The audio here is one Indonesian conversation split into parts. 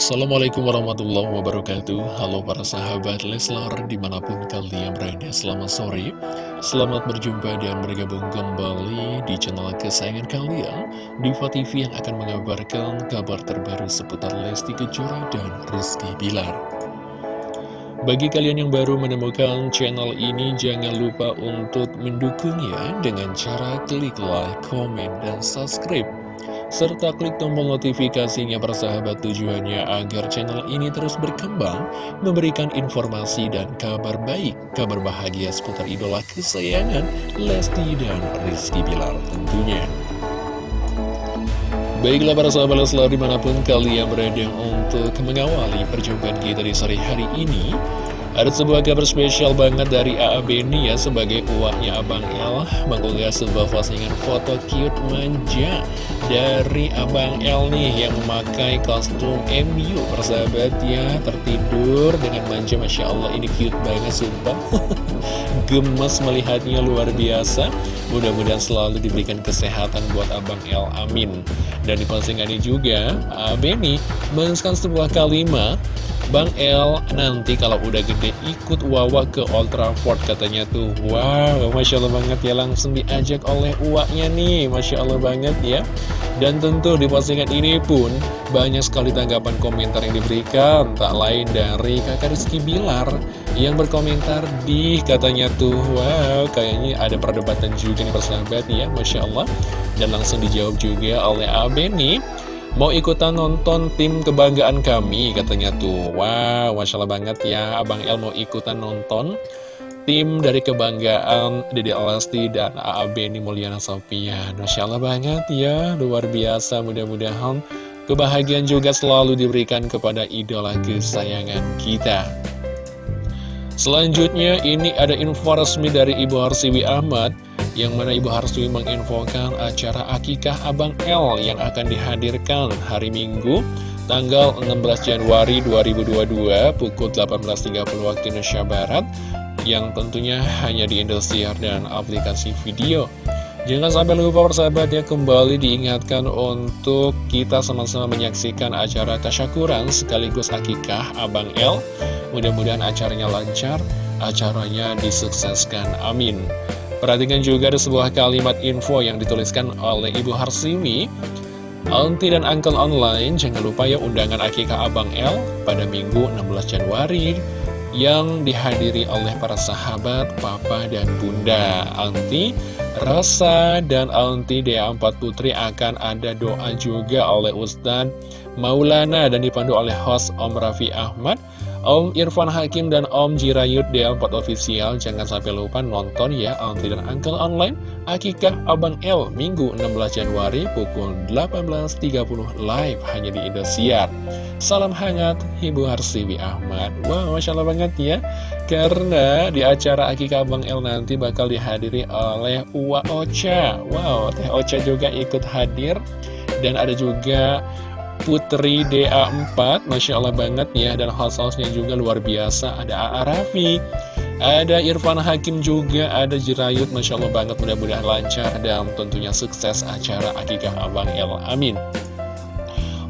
Assalamualaikum warahmatullahi wabarakatuh. Halo para sahabat Leslar di mana pun kalian berada Selamat sore. Selamat berjumpa dan bergabung kembali di channel kesayangan kalian Diva TV yang akan mengabarkan kabar terbaru seputar Lesti Kejora dan Rizky Bilar. Bagi kalian yang baru menemukan channel ini Jangan lupa untuk mendukungnya dengan cara klik like, komen, dan subscribe serta klik tombol notifikasinya persahabat tujuannya agar channel ini terus berkembang, memberikan informasi dan kabar baik, kabar bahagia seputar idola kesayangan Lesti dan Rizky Bilar tentunya. Baiklah para sahabat Leslar di mana pun kalian berada untuk mengawali perjumpaan kita di sore hari ini ada sebuah kabar spesial banget dari AA Beni ya sebagai uaknya Abang El mengunggah sebuah postingan foto cute manja dari Abang El nih yang memakai kostum MU persahabat ya tertidur dengan manja Masya Allah. Ini cute banget sumpah. Gemes melihatnya luar biasa. Mudah-mudahan selalu diberikan kesehatan buat Abang El amin. Dan di ini juga AA Beni menuliskan sebuah kalimat Bang El nanti kalau udah gede ikut Wawa ke Old Trafford katanya tuh. Wow, Masya Allah banget ya langsung diajak oleh uaknya nih. Masya Allah banget ya. Dan tentu di postingan ini pun banyak sekali tanggapan komentar yang diberikan. Tak lain dari kakak Rizky Bilar Yang berkomentar di katanya tuh Wow, kayaknya ada perdebatan juga nih persahabat ya Masya Allah. Dan langsung dijawab juga oleh Abe nih Mau ikutan nonton tim kebanggaan kami katanya tuh. Wow, Masya Allah banget ya Abang El mau ikutan nonton Tim dari kebanggaan Dede Alasti dan AA Beni Mulyana Sofian Masya Allah banget ya Luar biasa. Mudah-mudahan Kebahagiaan juga selalu diberikan kepada idola kesayangan kita. Selanjutnya ini ada info resmi dari Ibu Harsiwi Ahmad yang mana Ibu Harswi menginfokan acara Akikah Abang L yang akan dihadirkan hari Minggu tanggal 16 Januari 2022 pukul 18.30 waktu Indonesia Barat yang tentunya hanya di Indosiar dan aplikasi video. Jangan sampai lupa persahabat ya kembali diingatkan untuk kita sama-sama menyaksikan acara tasyakuran sekaligus akikah Abang L. Mudah-mudahan acaranya lancar, acaranya disukseskan. Amin. Perhatikan juga ada sebuah kalimat info yang dituliskan oleh Ibu Harsiwi Auntie dan Uncle Online, jangan lupa ya undangan akikah Abang L pada Minggu 16 Januari yang dihadiri oleh para sahabat, papa, dan bunda. Auntie, Rasa, dan Auntie Dea Empat Putri akan ada doa juga oleh Ustadz Maulana dan dipandu oleh host Om Raffi Ahmad Om Irfan Hakim dan Om Jirayut DL4 Official. Jangan sampai lupa nonton ya Auntie dan Uncle Online. Akikah Abang L Minggu 16 Januari pukul 18.30 live hanya di Indosiar. Salam hangat Ibu Harsiwi Ahmad. Wow Masya Allah banget ya. Karena di acara Akikah Abang L nanti bakal dihadiri oleh Uwa Ocha. Wow Teh Ocha juga ikut hadir. Dan ada juga Putri DA4 Masya Allah banget ya Dan host-hostnya juga luar biasa. Ada A.A. Raffi Ada Irfan Hakim juga Ada Jirayut. Masya Allah banget Mudah-mudahan lancar Dan tentunya sukses acara Akikah Abang El Amin.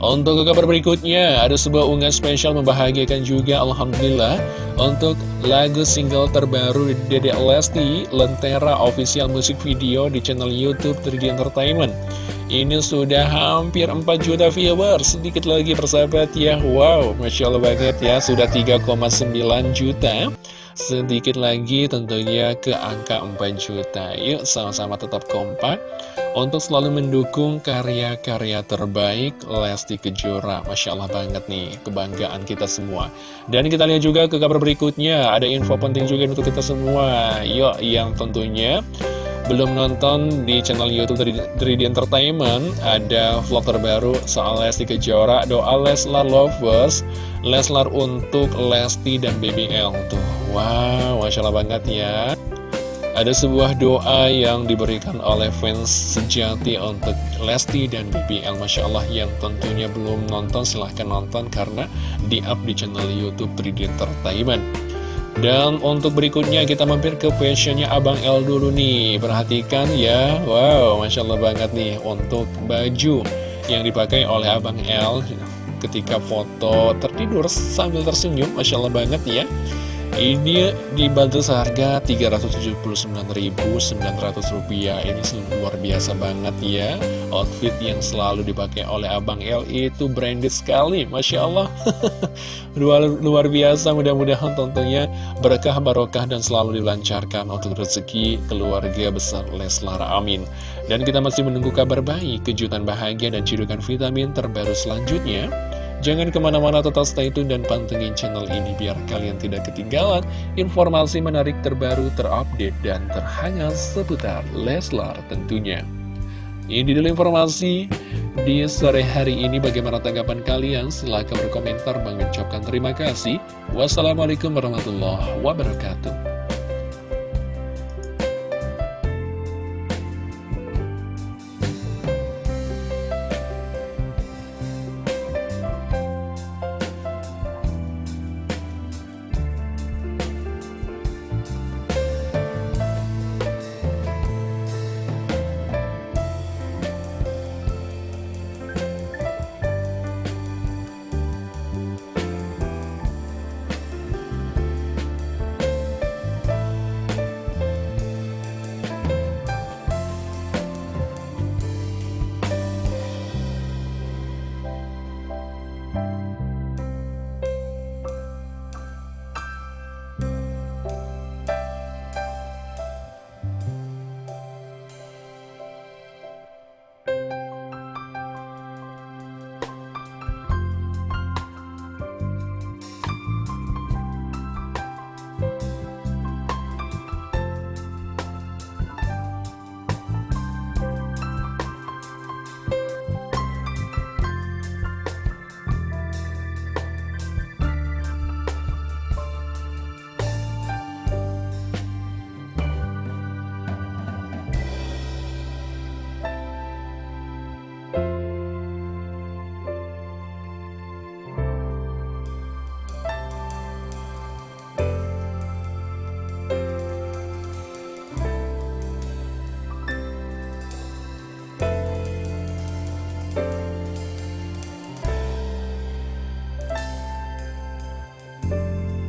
Untuk kabar berikutnya, ada sebuah unggahan spesial membahagiakan juga Alhamdulillah Untuk lagu single terbaru Dede Lesti, Lentera Official Music Video di channel Youtube 3D Entertainment ini sudah hampir 4 juta viewers. Sedikit lagi persahabat ya. Wow, Masya Allah banget ya. Sudah 3,9 juta. Sedikit lagi tentunya ke angka 4 juta. Yuk sama-sama tetap kompak. Untuk selalu mendukung karya-karya terbaik Lesti Kejora. Masya Allah banget nih Kebanggaan kita semua. Dan kita lihat juga ke kabar berikutnya. Ada info penting juga untuk kita semua. Yuk yang tentunya belum nonton di channel Youtube 3D Entertainment Ada vlog terbaru soal Lesti Kejora Doa Leslar Lovers Leslar untuk Lesti dan BBL Tuh, wow, Masya Allah banget ya. Ada sebuah doa yang diberikan oleh fans sejati untuk Lesti dan BBL Masya Allah yang tentunya belum nonton silahkan nonton karena di-up di channel Youtube 3D Entertainment dan untuk berikutnya kita mampir ke fashionnya Abang L dulu nih. Perhatikan ya. Wow Masya Allah banget nih Untuk baju yang dipakai oleh Abang L ketika foto tertidur sambil tersenyum. Masya Allah banget ya ini dibantu seharga Rp379.900 Ini luar biasa banget ya. Outfit yang selalu dipakai oleh Abang L itu branded sekali Masya Allah. Luar, luar biasa mudah-mudahan tentunya berkah barokah dan selalu dilancarkan untuk rezeki keluarga besar Leslar. Amin. Dan kita masih menunggu kabar baik, kejutan bahagia dan cidukan vitamin terbaru selanjutnya Jangan ke mana-mana tetap stay tune dan pantengin channel ini biar kalian tidak ketinggalan informasi menarik terbaru, terupdate, dan terhangat seputar Leslar tentunya. Ini dulu informasi di sore hari ini bagaimana tanggapan kalian? Silahkan berkomentar mengucapkan terima kasih. Wassalamualaikum warahmatullahi wabarakatuh.